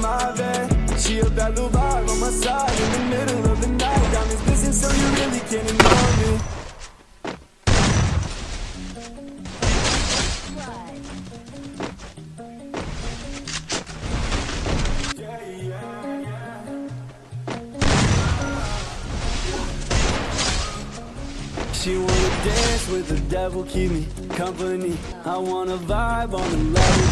my bed She a bad little vibe on my side. In the middle of the night Diamonds glisten so you really can't ignore me. She wanna dance with the devil, keep me company. I wanna vibe on the level,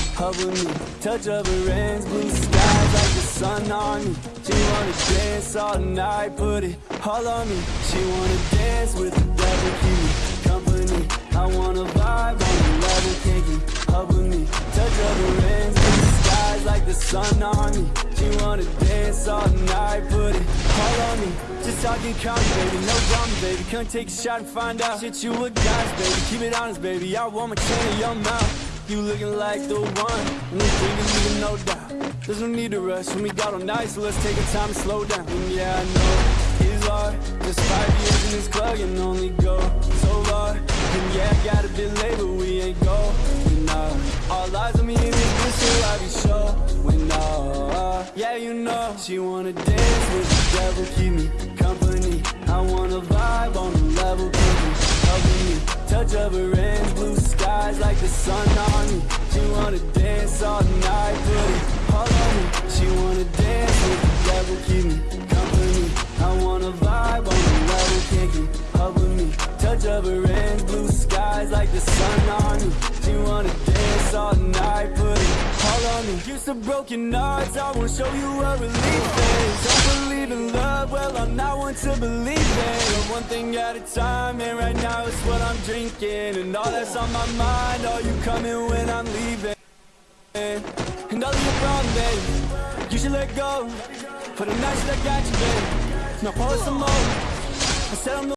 me hug with me. Touch of her hands, blue skies like the sun on me. She wanna dance all night, put it all on me. She wanna dance with the devil, keep me company. I wanna vibe on the level, can't with me. Touch of her hands, blue skies like the sun on me. She wanna dance all night, put it all on me. Just talking calm, baby, no drama, baby. Come take a shot and find out. Shit, you a guys, baby, keep it honest, baby. I want my chain in your mouth You looking like the one. Thing is leaving no doubt. There's no need to rush. When we got all night So let's take our time and slow down. And yeah, I know it's hard. Just five years in this club and only go so far. And yeah, I got a bit late, but we ain't going nah All eyes on me in this bitch, so I be When nah, yeah, you know She wanna dance with the devil, keep me company. I wanna vibe on the level, keep me helping me. Touch of her skies like the sun on me. She wanna dance all night, put it all on me. She wanna dance with the devil, keep me company. I wanna vibe on the level, can't keep up with me. Touch of her hands, blue skies like the sun on me. She wanna dance all night, put it all on me. Used to broken hearts, I won't show you what relief is. Don't believe in love, well I'm not one to believe one thing at a time, and right now it's what I'm drinking. And all that's on my mind, are you coming when I'm leaving? And all of your problems, babe, you should let go. For the nights that got you, babe Now pour some more. I said I'm